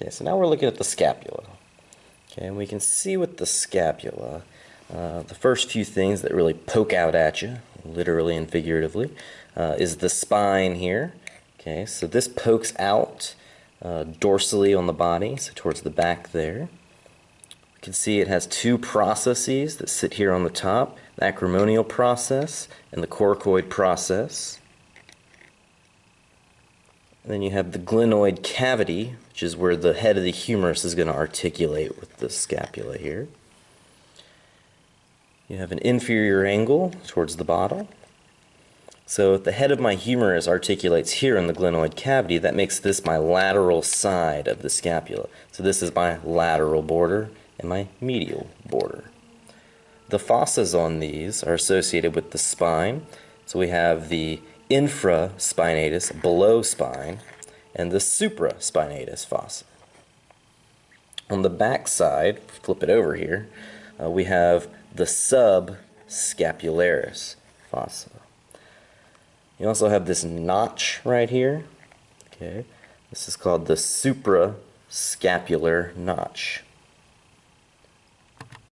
Okay, so now we're looking at the scapula. Okay, and we can see with the scapula, uh, the first few things that really poke out at you, literally and figuratively, uh, is the spine here. Okay, so this pokes out uh, dorsally on the body, so towards the back there. You can see it has two processes that sit here on the top, the acromonial process and the coracoid process. And then you have the glenoid cavity, which is where the head of the humerus is going to articulate with the scapula here. You have an inferior angle towards the bottom. So if the head of my humerus articulates here in the glenoid cavity, that makes this my lateral side of the scapula. So this is my lateral border and my medial border. The fossas on these are associated with the spine. So we have the infraspinatus, below spine, and the supraspinatus fossa. On the back side, flip it over here, uh, we have the subscapularis fossa. You also have this notch right here. Okay, this is called the suprascapular notch.